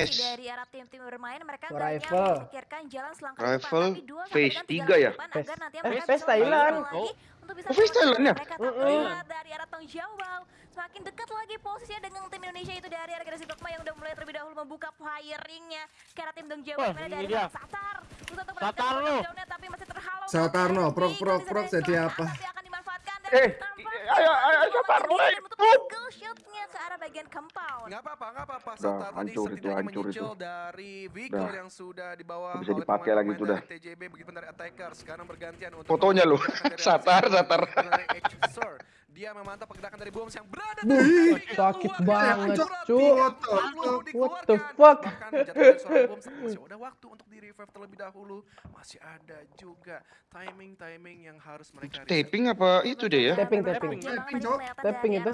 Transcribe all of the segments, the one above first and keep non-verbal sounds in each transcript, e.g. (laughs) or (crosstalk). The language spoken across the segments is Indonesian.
PS. dari arah tim-tim bermain mereka hanya memikirkan jalan selangkah ke depan, tapi dua sampai phase tiga tiga ya? agar nanti eh, mereka phase bisa Thailand. lagi untuk bisa Oh, phase Thailand ya? mereka tapi Mm-mm. lihat dari arah Tong Jawab semakin dekat lagi posisinya dengan tim Indonesia itu dari arah Generasi Dogma yang udah mulai terlebih dahulu membuka firingnya ke arah tim Dong Jawab Wah, mana dari. Satar Berusaha untuk Satar mendapatkan lu. touchdown-nya, tapi masih terhalau Satar no, oleh prok, prok, prok, jadi apa? Eh, ayo, ayo, dan untuk single shot-nya ke arah bagian compound Nggak apa-apa, nggak apa-apa. Udah, Satar tadi hancur itu, hancur itu. dari vehicle yang sudah dibawa bisa oleh dipakai lagi itu dah. TJB begitu dari attacker. Sekarang bergantian untuk Fotonya lu. (laughs) Satar, Satar. Dia memantau pergerakan dari Bombs yang berada di sakit banget, tiga What the fuck? Masih ada waktu untuk di revive terlebih dahulu. Masih ada juga timing-timing yang harus mereka. Taping apa itu deh ya? Tapping, tapping. Tapping, Cok. Tapping itu.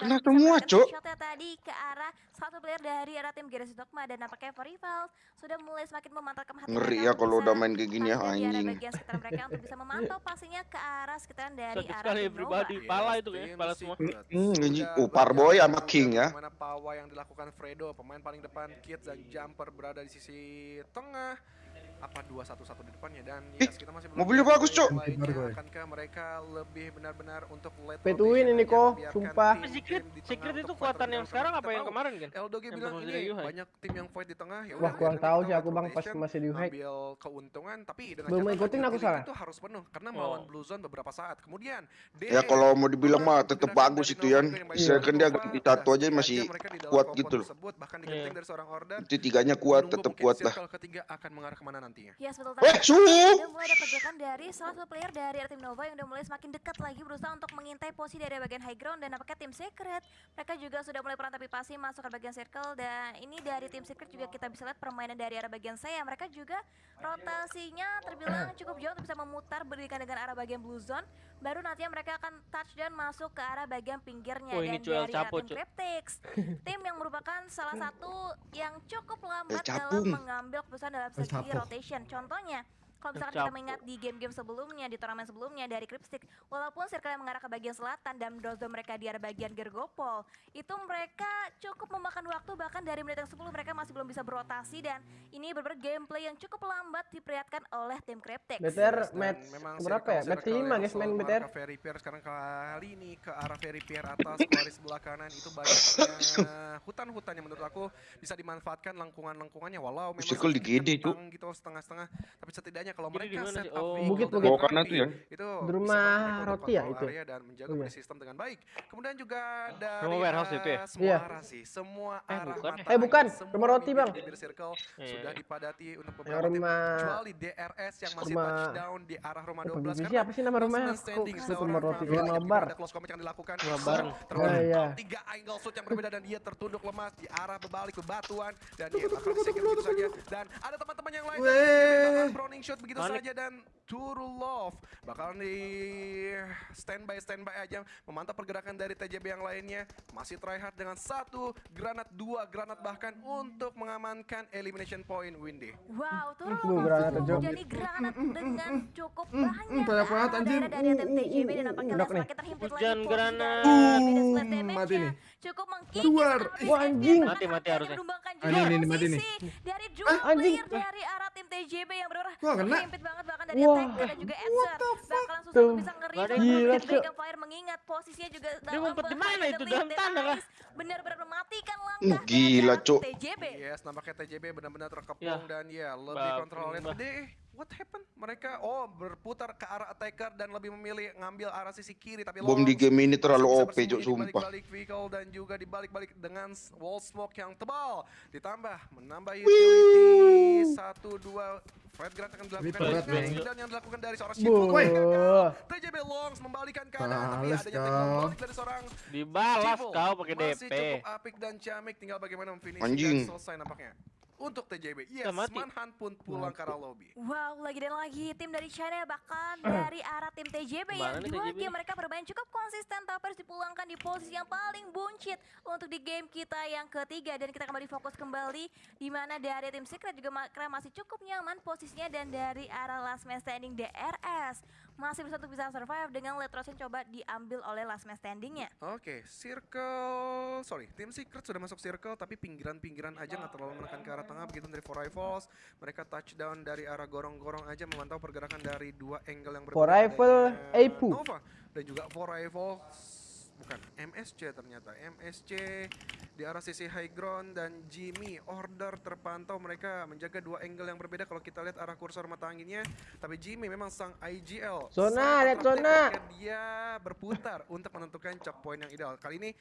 Kena semua, Cok. Tadi ke arah satu player dari arah tim Garasi Dogma dan nampaknya Rival sudah mulai semakin memantapkan hati Ngeri ya kalau udah main kayak gini ya anjing. bagian sekitar mereka untuk bisa memantau (laughs) pastinya ke arah sekitaran dari arah sekali pribadi. Pala itu kayaknya, pala semua. Hmm, anjing. Oh, Parboy sama King ya. Bagaimana Pawa yang dilakukan Fredo, pemain paling depan Kids dan Jumper berada di sisi tengah. Apa dua satu satu di depannya dan Ih, yes, kita masih mobilnya bagus, Cok. Akankah mereka lebih benar-benar untuk late rotation ini, aja, Ko. membiarkan Sumpah. Secret, secret itu kuatan yang sekarang apa yang kemarin kan? Eldoge bilang ini banyak tim yang fight di tengah ya Wah, kurang tahu sih aku, Bang, pas masih di Yuhai. ngambil keuntungan tapi dengan Belum ngikutin aku salah. itu harus penuh karena melawan Oh. Blue Zone beberapa saat kemudian Ya kalau mau dibilang mah tetap bagus itu dari kan dia ganti tato aja masih kuat gitu loh. Iya. Itu tiganya kuat, tetap kuat lah. ketiga akan mengarah ke mana nantinya Yes, betul tadi. su! Udah mulai ada pergerakan dari salah satu player dari tim Nova yang udah mulai semakin dekat lagi berusaha untuk mengintai posisi dari bagian high ground dan nampaknya tim Secret mereka juga sudah mulai perantapi pasi masuk ke bagian circle dan ini dari tim Secret juga kita bisa lihat permainan dari arah bagian saya mereka juga rotasinya terbilang cukup jauh untuk bisa memutar berikan dengan arah bagian blue zone baru nantinya mereka akan touchdown masuk ke arah bagian pinggirnya Oh, dan dari tim Cuk. Cryptix tim yang merupakan salah satu yang cukup lambat El dalam mengambil keputusan dalam segi Capung. rotation contohnya kalau misalkan kita mengingat di game-game sebelumnya, di turnamen sebelumnya dari Cryptstick, walaupun circle yang mengarah ke bagian selatan dan dozdo mereka di arah bagian Gergopol, itu mereka cukup memakan waktu bahkan dari menit yang 10 mereka masih belum bisa berotasi dan ini benar gameplay yang cukup lambat diperlihatkan oleh tim. BTR Dan match memang berapa ya? Match circle 5 yang guys main BTR. Ferry Pier sekarang kali ini ke arah Ferry Pier atas (laughs) garis sebelah kanan itu banyaknya hutan-hutan yang menurut aku bisa dimanfaatkan lengkungan-lengkungannya walau memang Circle di GD, Cuk. kentang gitu setengah-setengah tapi setidaknya kalau mereka set sih? up Oh. vehicle Bukit, rapi, tuh ya? itu Di rumah roti ya itu? area dan menjaga Oh, iya. body system dengan baik kemudian juga dari Rumah warehouse itu ya? semua Iya. arah sih semua Eh, arah bukan. mata Eh, bukan. semua Rumah roti, Bang. circle Iya. sudah dipadati untuk beberapa rumah kecuali DRS yang masih rumah- touchdown di arah rumah Apa 12 BBC apa sih nama rumahnya? Kok rumah roti rumah ketika bar. ada close combat yang dilakukan Rumah Oh, iya. tiga angle shoot yang berbeda dan dia tertunduk lemas di arah berbalik bebatuan dan dia bakal disingkir begitu saja. dan ada teman-teman yang lain Browning shot begitu saja dan Turulov bakalan di standby standby aja memantau pergerakan dari TJB yang lainnya masih tryhard dengan satu granat dua granat bahkan untuk mengamankan elimination point Windy Wow, turun Uh, granat aja. jadi granat dengan cukup mm, banyak banyak ke banget, anjir. dari tim uh, TJB dan nampaknya uh, Lex uh. makin terhimpit lagi granat. dari Uh, mati nih. Cukup mengkikis Wah, FPR, anjing. Mati, mati harusnya. Ah, juga ini, ini, mati posisi dari anjing. player dari arah tim TJB yang benar Wah, kena. terhimpit banget bahkan dari Wah. dan juga Edser bakalan susah Tuh. untuk bisa ngeri Gak ada dan yang mungkin gila, Break Fire mengingat posisinya juga dalam ngumpet di mana bahaya itu? dan Dalam lead tanah kah? Ice benar-benar mematikan langkah dari gila, arah Cuk. TJB. Yes, nampaknya TJB benar-benar terkepung Ya. dan ya lebih Bab- kontrol oleh bab- Deh, what happened? Mereka oh berputar ke arah attacker dan lebih memilih ngambil arah sisi kiri tapi Bom di game ini terlalu OP, di sumpah. balik-balik vehicle dan juga di balik-balik dengan wall smoke yang tebal ditambah menambah utility satu dua Fight Grant akan dilakukan dari Bang. dan yang dilakukan dari seorang. Shifu TJB Longs membalikan keadaan tapi adanya balik dari seorang Dibalas kau pakai Masih DP. cukup apik dan ciamik tinggal bagaimana memfinish Anjing. dan selesai nampaknya. Untuk TJB, yes, mati. Manhunt pun pulang ke arah lobby. Wow, lagi dan lagi tim dari China bahkan dari arah tim TJB yang Ke mana nih dua TJB game mereka bermain cukup konsisten tapi harus dipulangkan di posisi yang paling buncit untuk di game kita yang ketiga. Dan kita kembali fokus kembali di mana dari tim Secret juga mereka masih cukup nyaman posisinya dan dari arah last man standing DRS masih bisa untuk bisa survive dengan Letrosin coba diambil oleh last man standingnya. Oke, circle, sorry, tim secret sudah masuk circle, tapi pinggiran-pinggiran aja nggak terlalu menekan ke arah tengah. Begitu dari Four Rifles, mereka touchdown dari arah gorong-gorong aja memantau pergerakan dari dua angle yang berbeda. Four Rifle, Eipu. Nova dan juga Four Rifles, bukan MSC ternyata, MSC di arah sisi high ground dan Jimmy order terpantau mereka menjaga dua angle yang berbeda kalau kita lihat arah kursor mata anginnya. Tapi Jimmy memang sang IGL Zona, lihat zona. dia berputar untuk menentukan choke point yang ideal. Kali ini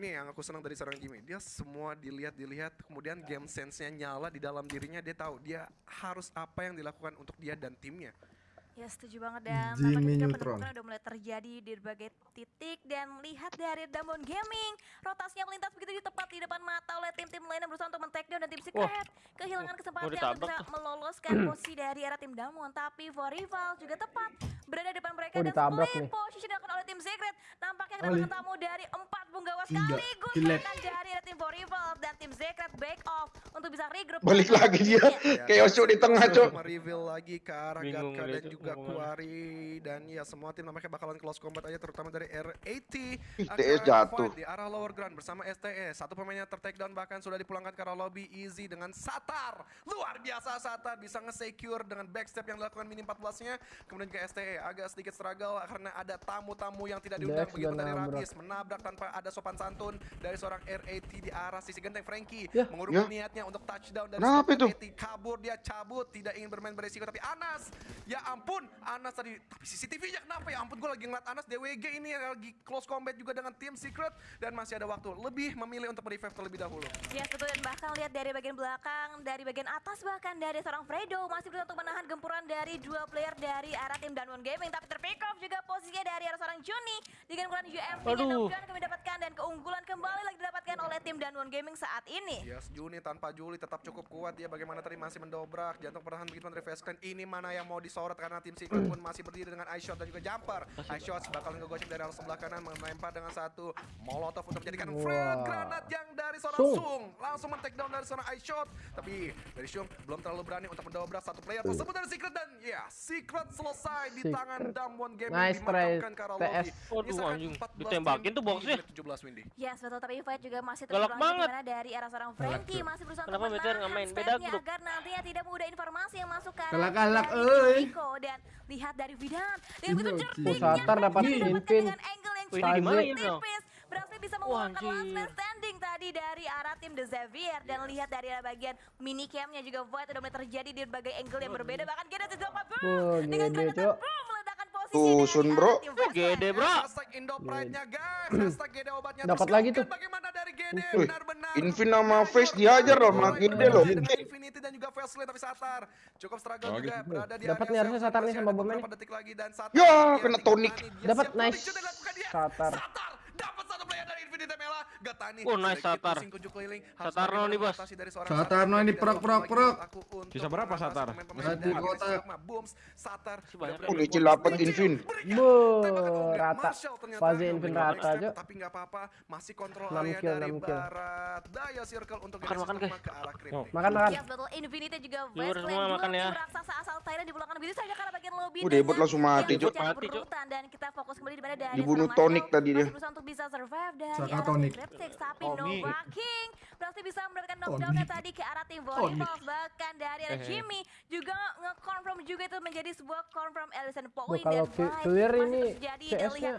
Nih yang aku senang dari seorang Jimmy, dia semua dilihat-dilihat, kemudian game sense-nya nyala di dalam dirinya, dia tahu dia harus apa yang dilakukan untuk dia dan timnya. Ya setuju banget dan Jimmy tampaknya juga Neutron. penurunan udah mulai terjadi di berbagai titik dan lihat dari Damon Gaming. Rotasinya melintas begitu di tepat di depan mata oleh tim-tim lain yang berusaha untuk men-take down dan tim Secret. Kehilangan kesempatan untuk bisa meloloskan (clears throat) posisi dari arah tim Damon tapi for rival juga tepat berada di depan mereka Oh, dan ditabrak split nih. position dilakukan oleh tim Secret nampaknya Oh, li- tamu dari empat punggawa sekaligus bahkan dari tim for rival dan tim Secret back off untuk bisa regroup Balik dengan lagi dia. (laughs) Kayak Osho di tengah, Cok. Reveal lagi ke arah Gatka dan juga. Kuari dan ya semua tim nampaknya bakalan close combat aja terutama dari R80 TS akan jatuh. di arah lower ground bersama STE. Satu pemainnya ter down bahkan sudah dipulangkan ke arah lobby easy dengan Satar. Luar biasa Satar bisa nge-secure dengan backstep yang dilakukan mini 14-nya. Kemudian juga STE agak sedikit struggle karena ada tamu-tamu yang tidak diundang Dex begitu dan dari nabrak. Rabis menabrak tanpa ada sopan santun dari seorang R80 di arah sisi genteng Frankie Ya. mengurungkan Ya. niatnya untuk touchdown dari Kenapa seorang itu? R80 kabur dia cabut tidak ingin bermain beresiko tapi Anas ya ampun Anas tadi tapi CCTV-nya kenapa ya ampun gue lagi ngeliat Anas DWG ini lagi close combat juga dengan tim secret dan masih ada waktu lebih memilih untuk revive terlebih dahulu Yes betul dan bahkan lihat dari bagian belakang, dari bagian atas bahkan dari seorang Fredo masih berusaha untuk menahan gempuran dari dua player dari arah tim Danwon Gaming tapi terpick off juga posisinya dari arah seorang Juni. Dengan ukuran UMP yang kami dapatkan dan keunggulan kembali lagi didapatkan oleh tim Danwon Gaming saat ini. Yes, Juni tanpa Juli tetap cukup kuat dia. Bagaimana tadi masih mendobrak jantung pertahanan begitu dari Vesclan ini mana yang mau disorot karena tim Secret pun masih berdiri dengan ice shot dan juga jumper. Ice shot bakalan ngegosip dari arah sebelah kanan melempar dengan satu molotov untuk menjadikan Wah. frag granat yang dari seorang Sung. Sung. Langsung men-take down dari seorang ice shot. Tapi dari Sung belum terlalu berani untuk mendobrak satu player tersebut dari Secret dan ya Secret selesai di Secret. tangan Damwon Gaming Nice try, TS. Waduh, anjing. 14 Ditembakin tuh boxnya. di menit 17 Windy. Yes betul tapi fight juga masih terus Galak banget. dari arah seorang Frankie masih berusaha Kenapa untuk Meteor nggak menahan main? Beda grup. agar nantinya tidak mudah informasi yang masuk ke arah dari euy. Nico dan lihat dari Vidan begitu loh, jernihnya Oh, Satar dapat mendapatkan dengan cukup gimana ya, bro? berhasil bisa mengeluarkan last man standing tadi dari arah tim The Xavier dan lihat dari arah bagian mini camnya juga Void udah mulai terjadi di berbagai angle yang berbeda bahkan Genesis dapat boom dengan gede, granat Cok. boom meledakan posisi Tuh, Sun, bro. Gede Light. bro. Dapat lagi tuh. Bagaimana dari Gede Wih, benar-benar. Invin sama Face dihajar loh, sama Gede loh. Dengan Infinity dan juga Fastlane tapi Satar. Cukup struggle juga berada di Dapat nih harusnya Satar nih sama Satar Ya, kena tonik. Dapat nice. Satar. Satar dapat satu player dari Infinity Mela. Gatani. Oh, nice, Satar. keliling. Satarno bagaimana nih, Bos. Satarno Satar. ini untuk Sisa berapa, Satar? Satu kotak. Sigma. Booms, Satar. Sebanyak benar-benar Udah membuat cilapat posisi. Invin. Berikan. Bu, Tembakan unggulan. rata. Fase Invin memberikan rata aja. Tapi nggak apa-apa, masih kontrol Enam area dari barat. Daya circle untuk Makan, makan, guys. ke arah Cryptic. Makan makan. Yes betul, Infinity juga Viewer Westland semua makan ya. raksasa asal Thailand di belakang begitu saja karena bagian lobby Udah, langsung mati, dan kita fokus kembali di mana Dibunuh Marshall tadi dia. untuk bisa survive Tapi Tommy. Berhasil bisa mendapatkan knockdownnya Tonik. tadi ke arah tim Tonik. Volleyball bahkan dari arah Hehe. Jimmy juga nge-confirm juga itu menjadi sebuah confirm Ellison point kalau clear masih ini terus terjadi dan CS-nya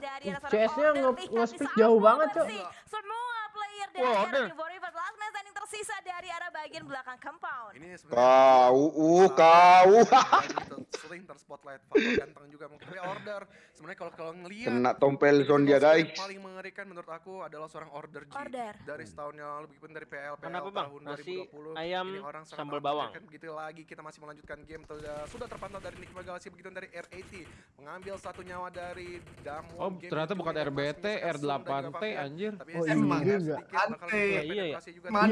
CS-nya Order, nge- lihat di nge-split samping jauh banget, Cok. semua player dari arah tim Volleyball last man standing tersisa dari arah bagian belakang compound Ini sebenarnya Kau, uh, kau. (laughs) sering terspotlight faktor ganteng juga mungkin tapi order sebenarnya kalau kalau ngelihat Kena tompel zone dia, Yang guys. paling mengerikan menurut aku adalah seorang order G Order. dari setahun yang lalu begitupun dari PL PL Kenapa, Bang? tahun Nasi 2020 ayam ini orang sambal bawang. mengerikan. begitu lagi kita masih melanjutkan game sudah sudah terpantau dari Nikma Galaxy begitu dari R80 mengambil satu nyawa dari Damwon Oh, Gaming ternyata bukan yang RBT, masih menyisakan Zoom dan juga R8T, Fabian. anjir. Tapi Oh, SSR iya sedikit juga. Ante. Iya, iya.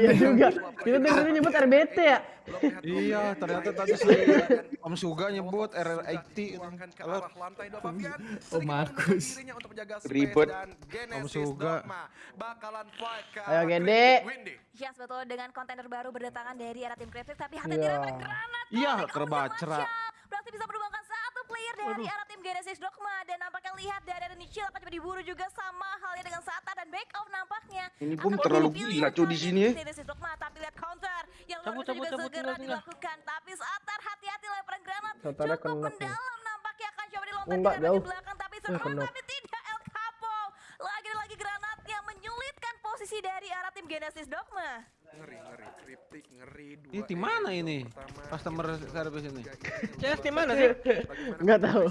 Iya juga. Kita tadi dari nyebut R80. RBT ya? Iya, ternyata tadi kemudian Om Suga nyebut Sudah RR80 dituangkan ke arah lantai dua Fabian. Oh, Markus. untuk menjaga Ribet. Genesis Suga. Bakalan fight ke Ayo, Gede. Yes betul dengan kontainer baru berdatangan dari arah tim Cryptic tapi hati Iya. tidak bergranat Iya. Marshall. berarti bisa player dari arah tim Genesis Dogma dan nampaknya lihat dari ada Nichil akan coba diburu juga sama halnya dengan Sata dan back off nampaknya. Ini pun Akan terlalu cuy, di sini, ya. Genesis Dogma tapi lihat counter yang luar Cabut, biasa cabut, juga cabut, segera tinggal, tinggal. dilakukan tapi Satar hati-hati lemparan granat Satarnya cukup kena. mendalam nampaknya akan coba Oh, dilontarkan enggak, dari jauh. belakang tapi Eh, kena. tapi tidak El Capo lagi dan lagi granatnya menyulitkan posisi dari arah tim Genesis Dogma. Ngeri, ngeri, kriptik, ngeri. Dua Ini tim mana ini? pertama, Customer itu service ini. CS ini tim mana sih? Nggak tahu.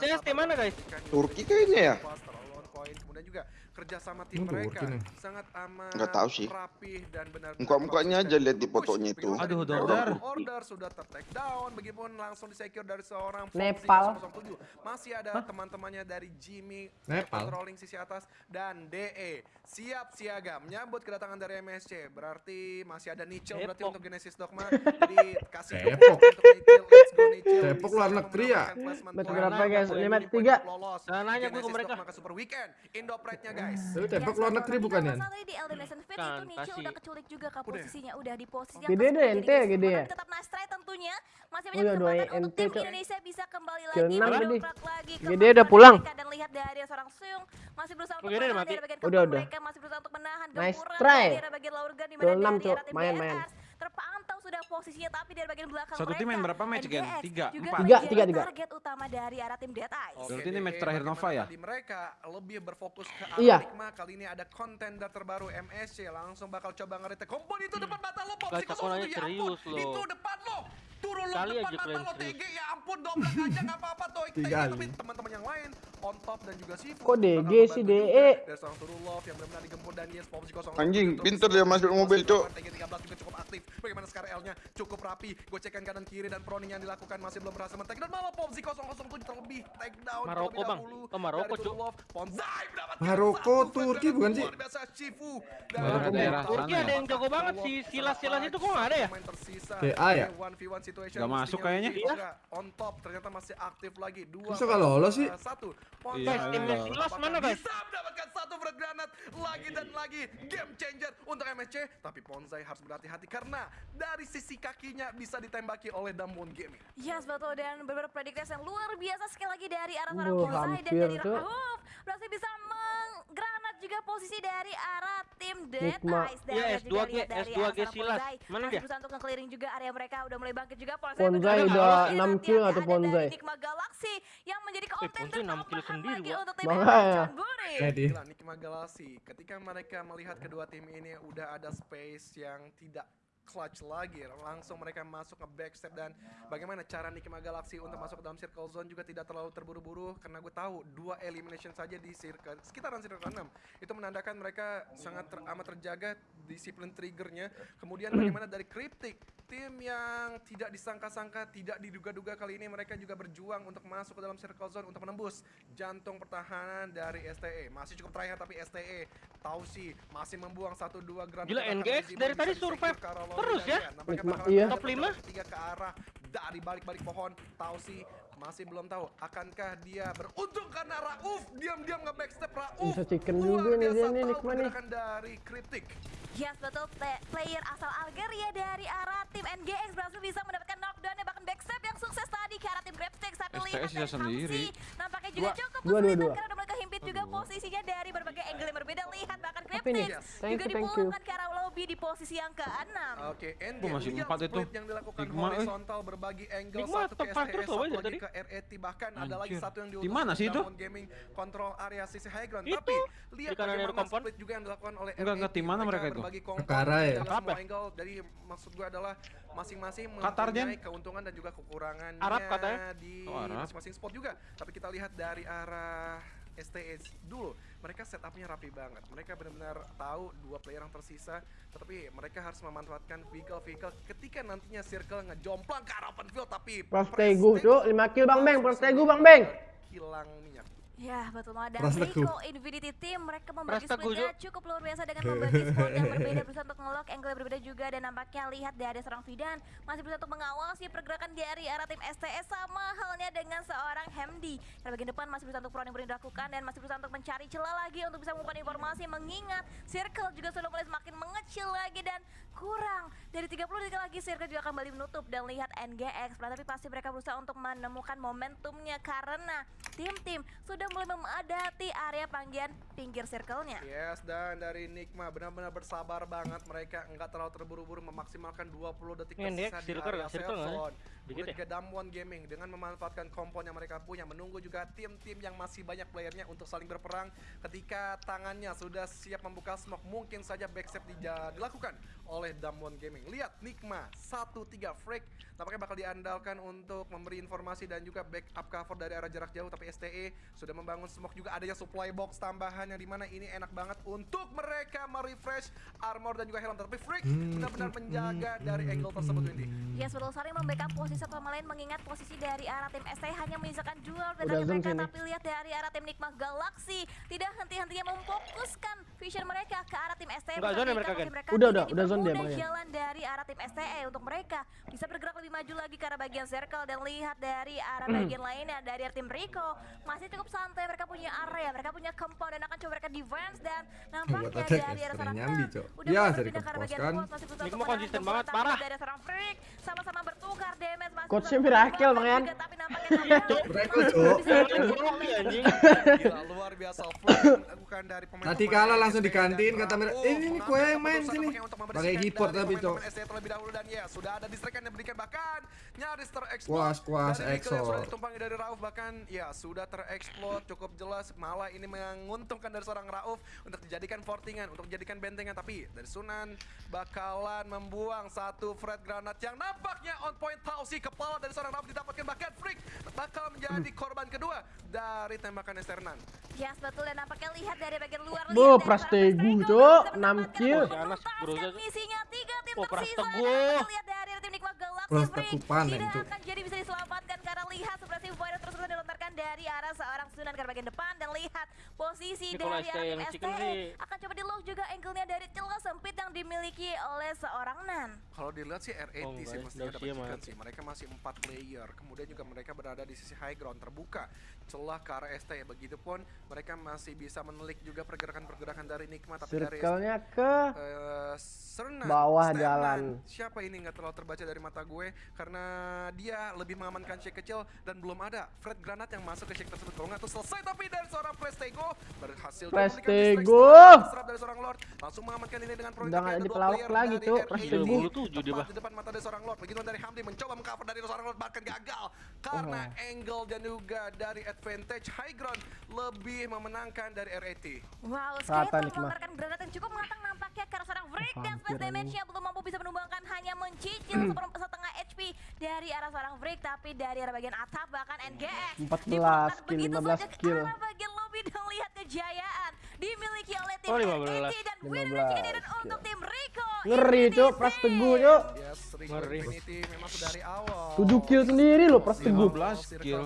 CS (coughs) tim mana, guys? Turki kayaknya ya? Kemudian juga kerja sama tim Turki mereka nih. sangat aman, Nggak tahu sih. rapih dan benar Muka-mukanya aja lihat di fotonya itu. Aduh, order. order. order sudah ter-take down, begitupun langsung disecure dari seorang Nepal. 007. Masih ada teman-temannya dari Jimmy Nepal. controlling sisi atas dan DE siap siaga menyambut kedatangan dari MSC. Berarti masih ada Nichel berarti untuk Genesis Dogma. (laughs) Jadi kasih Depok. untuk Nichel. Let's go Nichel. Depok Bisa luar negeri ya? berapa, guys? Poin Ini match poin tiga. lolos. Jangan nanya gue ke mereka. Super Weekend. Indo Pride-nya guys. Tapi Depok Ya, luar negeri bukan kalau ya? tadi di Fit Bukan, itu pasti. udah keculik juga Udah. posisinya udah di posisi Gede yang deh, ke-10 ente jadi gede ya? Tetap nice try tentunya masih Oh banyak iya, dua kesempatan untuk tim. Indonesia bisa kembali lagi mendongkrak lagi Gede udah pulang. dan lihat dari seorang Sung masih berusaha untuk Gede udah menahan mati. dari bagian Udah, udah. mereka masih berusaha untuk menahan Nice gempuran try. dari bagian Laurgan di mana enam, dari Main, main. Posisinya tapi dari bagian belakang Satu tim main berapa match? NGX Tiga, juga empat? Tiga, tiga, tiga. target utama dari arah tim Dead Eyes Oke, Berarti ini match terakhir Nova ya? Mereka lebih berfokus ke Iya. Kali ini ada contender terbaru MSC. Langsung bakal coba ngeretek. Kompon itu depan mata lo, Pop. Guys, Si aku kosong nanya itu, ya ampun. serius lo. Itu depan lo. Turun lo Kali depan aja mata kalian lo. TG. Ya ampun, dobrak aja nggak apa-apa, Toy. Tiga Tapi teman-teman yang lain, on top dan juga Sifu. Kok DG sih, juga. DE? Dari seorang Turulov yang benar-benar digempur dan yes, Pop si kosong. Anjing, pinter dia masuk mobil, Cok. TG 13 juga cukup aktif. Bagaimana sekarang L-nya cukup rapi. Gocekan kanan kiri dan proning yang dilakukan masih belum berhasil men Dan malah Popsi 007 terlebih take down Maroko, Bang. Oh, Maroko, Cuk. Maroko, Turki bukan sih? Turki ada ya? yang jago banget sih. Silas-silas itu kok nggak ada ya? TA ya? di 1v1 situation Nggak masuk kayaknya. lebih juga on top ternyata masih aktif lagi dua Bisa nggak lolos sih? satu Iya, Guys, timnya iya. Silas mana, guys? bisa mendapatkan satu frag granat lagi dan lagi game changer untuk MSC tapi Ponzai harus berhati-hati karena dari sisi kakinya bisa ditembaki oleh Damwon Gaming Yes betul dan beberapa prediksi yang luar biasa sekali lagi dari arah seorang Wah, Bonsai dan dari Cuk. Juga posisi dari arah tim Dead Nikma. Eyes dan Iya, lihat juga S2G, lihat dari S2G arah Silas. Bonsai. Mana dia? berusaha untuk nge-clearing juga area mereka udah mulai bangkit juga Ponzai bergerak udah lagi. enam Nanti kill ada atau Ponzai? Nikma Galaxy yang menjadi Ponzai kontender enam kill tambahan sendiri, untuk tim Makanya. Jadi Nikma Galaxy ketika mereka melihat kedua tim ini udah ada space yang tidak clutch lagi. Langsung mereka masuk ke backstep dan bagaimana cara Nikma Galaxy untuk masuk ke dalam circle zone juga tidak terlalu terburu-buru karena gue tahu dua elimination saja di circle sekitaran circle 6 itu menandakan mereka sangat ter- amat terjaga disiplin triggernya kemudian bagaimana dari Cryptic tim yang tidak disangka-sangka tidak diduga-duga kali ini mereka juga berjuang untuk masuk ke dalam circle zone untuk menembus jantung pertahanan dari STE masih cukup terakhir tapi STE Tausi masih membuang satu dua granat Gila, NGX dari tadi survive terus ya? Nampaknya iya. Top lima? beberapa Tiga ke arah dari balik-balik pohon Tausi masih belum tahu akankah dia beruntung karena Rauf. Diam-diam nge backstep Rauf. Bisa chicken juga nih dia nih, Nikma nih. dari Cryptic Yes betul. Pla- player asal Algeria dari arah tim NGX berhasil bisa mendapatkan knockdown dan bahkan backstep yang sukses tadi ke arah tim Grabsticks tapi STS lihat dari sendiri. Nampaknya juga Dua. cukup Dua, dua, kesulitan dua. karena udah mulai kehimpit juga posisinya dari berbagai angle yang berbeda. Lihat bahkan Grabsticks thank juga you, dipulangkan ke lobby di posisi yang ke-6 Oke, endgame. Oh, masih empat itu. yang dilakukan Sigma, eh. horizontal berbagi angle Sigma satu ke STS, satu dari lagi tadi. ke RET bahkan ada lagi Anjir. satu yang Di diutus mana oleh sih itu? Gaming kontrol area sisi high ground. Itu. Tapi lihat Di kanan bagaimana split juga yang dilakukan oleh Enggak, tim mana mereka itu? berbagi Kekara ya? dari Apa? angle. Jadi maksud gue adalah masing-masing mempunyai keuntungan dan juga kekurangannya Arab katanya. di Oh, Arab. masing-masing spot juga. Tapi kita lihat dari arah STS dulu, mereka setupnya rapi banget. Mereka benar-benar tahu dua player yang tersisa, tetapi mereka harus memanfaatkan vehicle-vehicle ketika nantinya circle ngejomplang ke arah open field, tapi Prostegu, Cuk. 5 kill Bang Beng, Prostegu Bang Beng. Kilang minyak. Ya betul banget. Dan. Rico Infinity Team mereka membagi splitnya cukup luar biasa dengan membagi (laughs) squad yang berbeda berusaha untuk ngelock angle yang berbeda juga. Dan nampaknya lihat dari seorang Fidan masih berusaha untuk mengawasi pergerakan dari arah tim STS sama halnya dengan seorang Hamdi. Yang bagian depan masih berusaha untuk proning proning dilakukan dan masih berusaha untuk mencari celah lagi untuk bisa mengumpulkan informasi mengingat circle juga sudah mulai semakin mengecil lagi dan kurang. Dari 30 detik lagi circle juga akan kembali menutup dan lihat NGX tapi pasti mereka berusaha untuk menemukan momentumnya karena tim-tim sudah mulai memadati area panggian pinggir circle-nya. Yes, dan dari Nikma benar-benar bersabar banget mereka enggak terlalu terburu-buru memaksimalkan 20 detik tersisa di circle area? Circle? Cellphone. Dikit ya? Damwon Gaming dengan memanfaatkan kompon yang mereka punya menunggu juga tim-tim yang masih banyak playernya untuk saling berperang ketika tangannya sudah siap membuka smoke mungkin saja backstep dilakukan oleh Damwon Gaming. Lihat Nikma 1-3 Freak tampaknya bakal diandalkan untuk memberi informasi dan juga backup cover dari arah jarak jauh tapi STE sudah membangun smoke juga adanya supply box tambahan yang di mana ini enak banget untuk mereka merefresh armor dan juga helm tapi Freak benar-benar menjaga dari angle tersebut Windy. Yes, betul sekali membackup posisi satu sama lain mengingat posisi dari arah tim ST hanya menyisakan duel dan zoom mereka sini. tapi lihat dari arah tim Nikma Galaxy tidak henti-hentinya memfokuskan vision mereka ke arah tim ST Nggak zone ya mereka, mereka Udah, udah, udah zone dia, makanya. jalan dari arah tim STE untuk mereka bisa bergerak lebih maju lagi ke arah bagian circle dan lihat dari arah Hmm. bagian lainnya dari arah tim Rico masih cukup santai mereka punya area mereka punya compound dan akan coba mereka defense dan (laughs) nampaknya attack dari ya, arah seorang nyambi, udah Ya, dari berpindah ke arah kepos bagian kan. bot, masih berusaha Nikmo untuk konsisten banget, parah. dari seorang freak sama-sama bertukar damage masih Coachnya berusaha Miracle, Bang Yan. tapi nampaknya (laughs) cok. (laughs) Luar biasa Freak yang dilakukan dari pemain Tadi kalah langsung digantiin, kata mereka, "Eh, ini kue yang main sini." Pakai keyboard tapi, Cok. terlebih dahulu dan ya sudah ada distraction yang diberikan bahkan nyaris tereksplos Kuas, kuas, yang sudah ditumpangi dari Rauf. Bahkan ya sudah tereksplod cukup jelas. Malah ini menguntungkan dari seorang Rauf untuk dijadikan fortingan untuk dijadikan bentengan. Tapi dari Sunan bakalan membuang satu Fred granat yang nampaknya on point. Tausi kepala dari seorang Rauf didapatkan. Bahkan Freak bakal menjadi korban kedua dari tembakan Esternan Yes betul dan nampaknya lihat dari bagian luar lihat dari Prastegu, seorang Prastego Cok. bisa Enam mendapatkan kill. misinya tiga tim Oh, tersisa. Lihat panen, tidak Cok. akan jadi bisa diselamatkan karena lihat suppressive fire terus terusan dilontarkan dari arah seorang Sunan ke bagian depan dan lihat posisi dari arah STE sih. akan coba di lock juga angle-nya dari dimiliki oleh seorang Nan. Kalau dilihat sih R80 Oh, sih mestinya dapat chicken sih. Mereka masih empat player. Kemudian juga mereka berada di sisi high ground terbuka. Celah ke arah ST. Begitupun mereka masih bisa menelik juga pergerakan-pergerakan dari Nikma tapi dari ke eh, Serna, Bawah jalan. Siapa ini nggak terlalu terbaca dari mata gue karena dia lebih mengamankan shake kecil dan belum ada Fred granat yang masuk ke shake tersebut. Kalau nggak tuh selesai tapi dari seorang Prestego berhasil Prestego. serap dari seorang Lord langsung mengamankan ini dengan tapi nggak ada pelawak lagi, dari Cuk. RAD. Prestego. 27 dia, Tepat Bah. di depan mata dari seorang Lord. Begitu dari Hamdi mencoba mengcover dari seorang Lord bahkan gagal karena Oh. angle dan juga dari advantage high ground lebih memenangkan dari RAT. Wow, Nikma. melontarkan granat yang cukup matang nampaknya karena seorang break dan hampir space anjing. damage-nya belum mampu bisa menumbangkan hanya mencicil seperempat setengah HP dari arah seorang break tapi dari arah bagian atap bahkan NGX 14 dipulangkan kill, begitu 15 saja ke kill. arah bagian lobby dan lihat kejayaan dimiliki oleh tim Oh, RAT 15. dan winner 15 chicken dinner untuk tim Rico Ngeri cok, Pras Teguh. Yes, Rico Ngeri. Infinity memang sudah dari awal. 7 kill sendiri loh Pras Teguh. 15 kill.